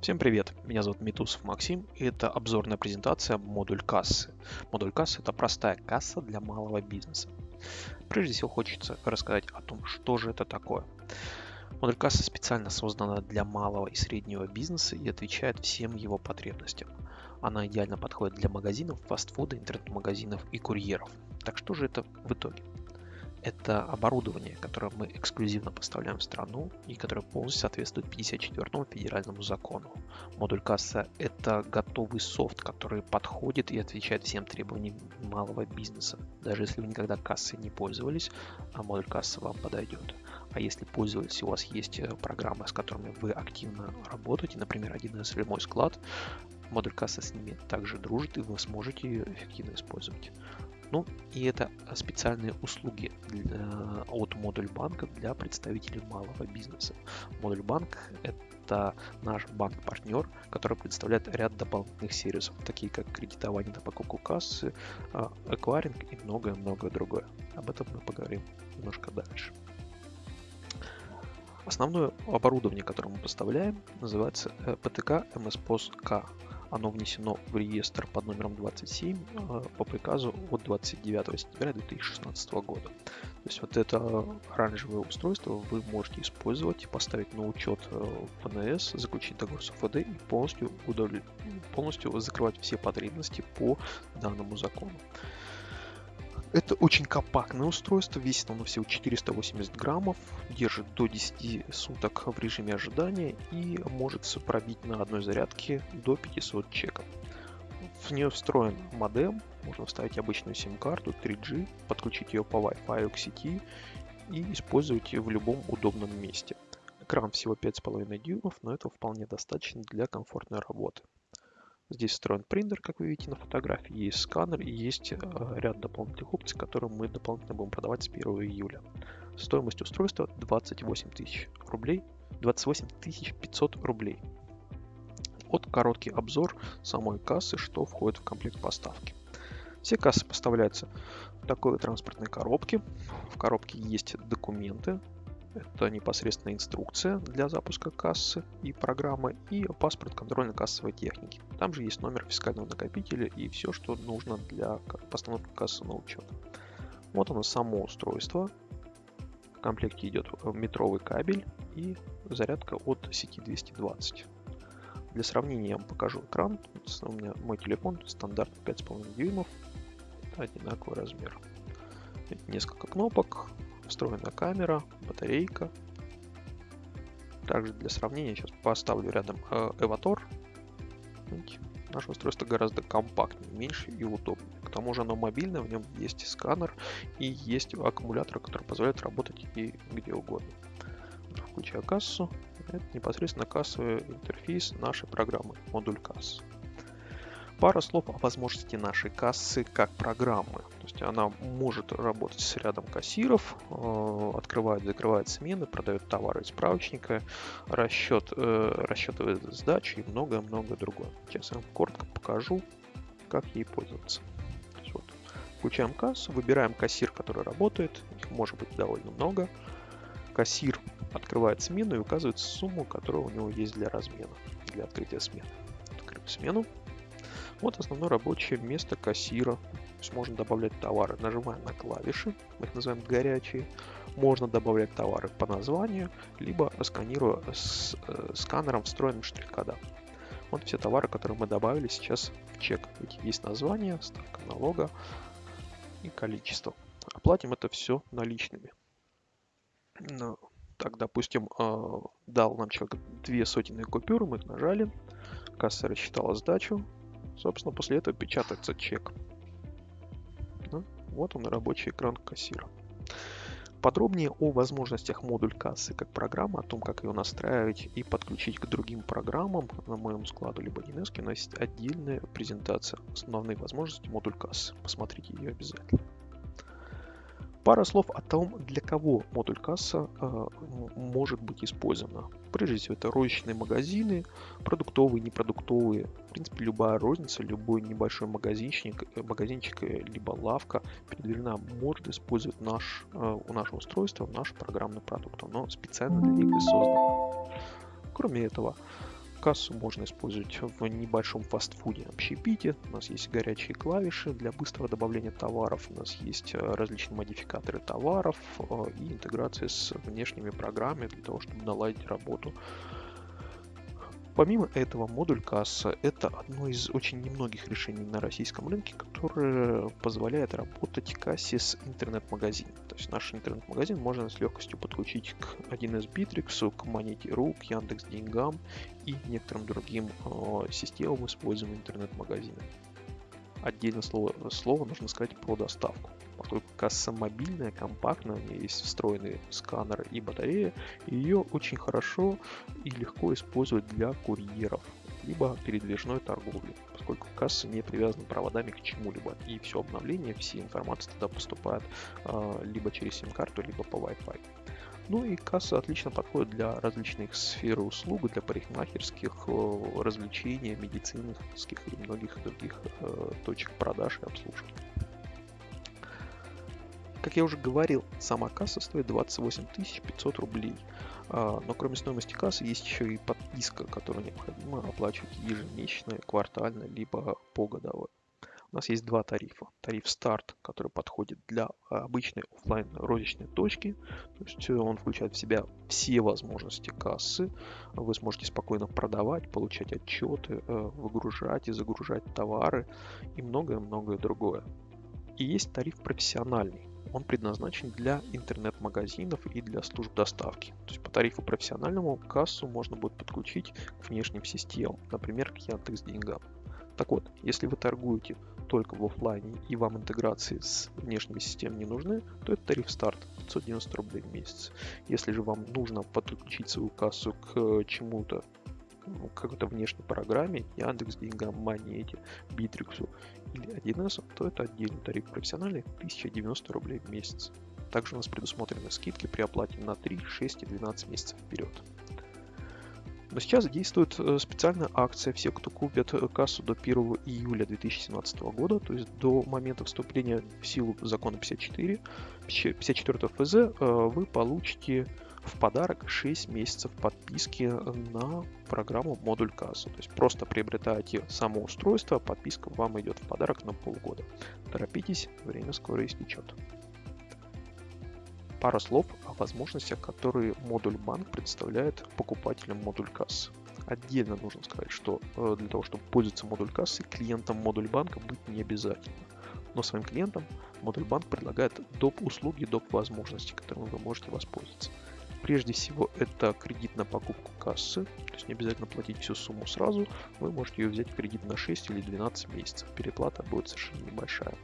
Всем привет, меня зовут Митусов Максим, и это обзорная презентация модуль кассы. Модуль кассы – это простая касса для малого бизнеса. Прежде всего хочется рассказать о том, что же это такое. Модуль кассы специально создана для малого и среднего бизнеса и отвечает всем его потребностям. Она идеально подходит для магазинов, фастфуда, интернет-магазинов и курьеров. Так что же это в итоге? Это оборудование, которое мы эксклюзивно поставляем в страну и которое полностью соответствует 54 федеральному закону. Модуль касса – это готовый софт, который подходит и отвечает всем требованиям малого бизнеса. Даже если вы никогда кассой не пользовались, а модуль кассы вам подойдет. А если пользовались, у вас есть э, программы, с которыми вы активно работаете, например, 1С или мой склад, модуль кассы с ними также дружит, и вы сможете ее эффективно использовать. Ну и это специальные услуги для, от Модуль банка для представителей малого бизнеса. Модуль банк это наш банк-партнер, который представляет ряд дополнительных сервисов, такие как кредитование на покупку кассы, а, эквайринг и многое-многое другое. Об этом мы поговорим немножко дальше. Основное оборудование, которое мы поставляем, называется PTK MSPOS K. Оно внесено в реестр под номером 27 э, по приказу от 29 сентября 2016 года. То есть вот это оранжевое устройство вы можете использовать, поставить на учет э, ФНС, заключить договор с ОФД и полностью, удовлет... полностью закрывать все потребности по данному закону. Это очень компактное устройство, весит оно всего 480 граммов, держит до 10 суток в режиме ожидания и может пробить на одной зарядке до 500 чеков. В нее встроен модем, можно вставить обычную сим-карту 3G, подключить ее по Wi-Fi к сети и использовать ее в любом удобном месте. Экран всего 5,5 дюймов, но этого вполне достаточно для комфортной работы. Здесь встроен принтер, как вы видите на фотографии, есть сканер и есть э, ряд дополнительных опций, которые мы дополнительно будем продавать с 1 июля. Стоимость устройства 28 тысяч рублей, 28 500 рублей. Вот короткий обзор самой кассы, что входит в комплект поставки. Все кассы поставляются в такой транспортной коробке. В коробке есть документы, это непосредственно инструкция для запуска кассы и программы и паспорт контрольно-кассовой техники. Там же есть номер фискального накопителя и все, что нужно для постановки кассы на учет. Вот оно само устройство. В комплекте идет метровый кабель и зарядка от сети 220. Для сравнения я вам покажу экран. У меня мой телефон стандарт 5,5 дюймов. Это одинаковый размер. Несколько кнопок, встроена камера, батарейка. Также для сравнения сейчас поставлю рядом э, Эватор. Наше устройство гораздо компактнее, меньше и удобнее. К тому же оно мобильное, в нем есть сканер и есть аккумулятор, который позволяет работать и где угодно. Включаю кассу. Это непосредственно кассовый интерфейс нашей программы, модуль кассы. Пара слов о возможности нашей кассы как программы. Есть она может работать с рядом кассиров, э, открывает, закрывает смены, продает товары из справочника, расчет, э, расчетывает сдачу и многое-многое другое. Сейчас я вам коротко покажу, как ей пользоваться. вот, включаем кассу, выбираем кассир, который работает, их может быть довольно много. Кассир открывает смену и указывает сумму, которая у него есть для размена, для открытия смены. Открыть смену, вот основное рабочее место кассира. То есть можно добавлять товары. Нажимаем на клавиши, мы их называем горячие. Можно добавлять товары по названию, либо сканируя с э, сканером встроенным штрих-кодом. Вот все товары, которые мы добавили сейчас в чек. Есть название, ставка налога и количество. Оплатим это все наличными. Ну, так, допустим, э, дал нам человек две сотенные купюры, мы их нажали, касса рассчитала сдачу, Собственно, после этого печатается чек. Ну, вот он рабочий экран кассира. Подробнее о возможностях модуль кассы как программы, о том, как ее настраивать и подключить к другим программам на моем складу либо DNS, у нас есть отдельная презентация основные возможности модуль кассы. Посмотрите ее обязательно. Пара слов о том, для кого модуль касса э, может быть использована. Прежде всего, это розничные магазины, продуктовые, непродуктовые. В принципе, любая розница, любой небольшой магазинчик, э, магазинчик э, либо лавка передвижена может использовать наш, э, у нашего устройства наш программный продукт. Оно специально для них и создано. Кроме этого, Кассу можно использовать в небольшом фастфуде общепите. У нас есть горячие клавиши для быстрого добавления товаров. У нас есть э, различные модификаторы товаров э, и интеграция с внешними программами для того, чтобы наладить работу Помимо этого, модуль касса – это одно из очень немногих решений на российском рынке, которое позволяет работать кассе с интернет-магазином. То есть наш интернет-магазин можно с легкостью подключить к 1С Bittrex, к Монете.ру, к Яндекс Деньгам и некоторым другим э, системам, используемым интернет-магазина. Отдельно слово, слово нужно сказать про доставку поскольку касса мобильная, компактная, у нее есть встроенный сканер и батарея, ее очень хорошо и легко использовать для курьеров, либо передвижной торговли, поскольку касса не привязана проводами к чему-либо, и все обновление, все информация туда поступает э, либо через сим-карту, либо по Wi-Fi. Ну и касса отлично подходит для различных сфер услуг, для парикмахерских, э, развлечений, медицинских и многих других э, точек продаж и обслуживания. Как я уже говорил, сама касса стоит 28 500 рублей. А, но кроме стоимости кассы есть еще и подписка, которую необходимо оплачивать ежемесячно, квартально, либо погодово. У нас есть два тарифа. Тариф старт, который подходит для обычной офлайн розничной точки. То есть э, он включает в себя все возможности кассы. Вы сможете спокойно продавать, получать отчеты, э, выгружать и загружать товары и многое-многое другое. И есть тариф профессиональный он предназначен для интернет-магазинов и для служб доставки. То есть по тарифу профессиональному кассу можно будет подключить к внешним системам, например, к Яндекс Деньгам. Так вот, если вы торгуете только в офлайне и вам интеграции с внешними системами не нужны, то это тариф старт 590 рублей в месяц. Если же вам нужно подключить свою кассу к чему-то ну, какой-то внешней программе, Яндекс Деньгам, Монете, Битриксу или 1С, то это отдельный тариф профессиональный 1090 рублей в месяц. Также у нас предусмотрены скидки при оплате на 3, 6 и 12 месяцев вперед. Но сейчас действует э, специальная акция. Все, кто купят э, кассу до 1 июля 2017 года, то есть до момента вступления в силу закона 54, 54 ФЗ, вы получите в подарок 6 месяцев подписки на программу модуль касса. То есть просто приобретаете само устройство, подписка вам идет в подарок на полгода. Торопитесь, время скоро истечет. Пара слов о возможностях, которые модуль банк представляет покупателям модуль кассы. Отдельно нужно сказать, что э, для того, чтобы пользоваться модуль кассы, клиентом модуль банка быть не обязательно. Но своим клиентам модуль банк предлагает доп. услуги, доп. возможности, которыми вы можете воспользоваться. Прежде всего, это кредит на покупку кассы, то есть не обязательно платить всю сумму сразу, вы можете ее взять в кредит на 6 или 12 месяцев, переплата будет совершенно небольшая.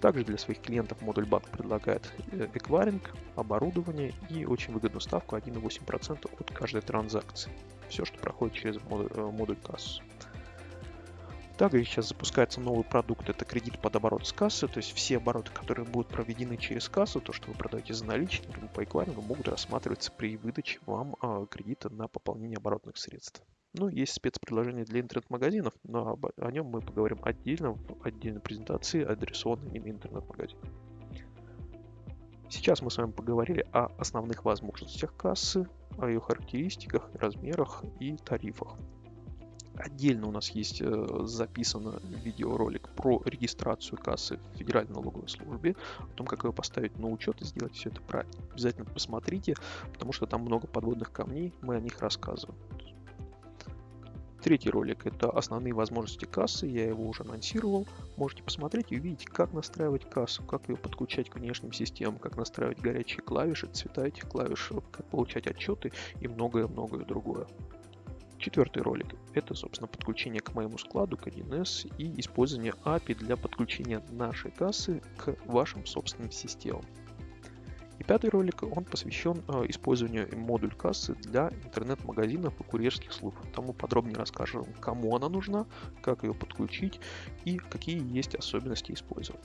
Также для своих клиентов модуль банк предлагает э, эквайринг, оборудование и очень выгодную ставку 1,8% от каждой транзакции. Все, что проходит через модуль, э, модуль кассы. Также сейчас запускается новый продукт, это кредит под оборот с кассы, то есть все обороты, которые будут проведены через кассу, то, что вы продаете за наличные либо по эквайрингу, могут рассматриваться при выдаче вам а, кредита на пополнение оборотных средств. Ну, есть спецпредложение для интернет-магазинов, но об, о нем мы поговорим отдельно в отдельной презентации, адресованной именно интернет-магазин. Сейчас мы с вами поговорили о основных возможностях кассы, о ее характеристиках, размерах и тарифах. Отдельно у нас есть э, записан видеоролик про регистрацию кассы в Федеральной налоговой службе, о том, как ее поставить на учет и сделать все это правильно. Обязательно посмотрите, потому что там много подводных камней, мы о них рассказываем. Третий ролик – это основные возможности кассы, я его уже анонсировал. Можете посмотреть и увидеть, как настраивать кассу, как ее подключать к внешним системам, как настраивать горячие клавиши, цвета этих клавиш, как получать отчеты и многое-многое другое. Четвертый ролик – это, собственно, подключение к моему складу, к 1С и использование API для подключения нашей кассы к вашим собственным системам. И пятый ролик, он посвящен э, использованию модуль кассы для интернет-магазинов и курьерских служб. Мы подробнее расскажем, кому она нужна, как ее подключить и какие есть особенности использования.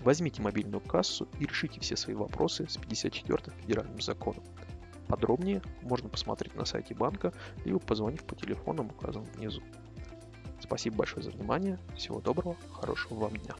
Возьмите мобильную кассу и решите все свои вопросы с 54 федеральным законом. Подробнее можно посмотреть на сайте банка, либо позвонив по телефонам, указанным внизу. Спасибо большое за внимание. Всего доброго, хорошего вам дня.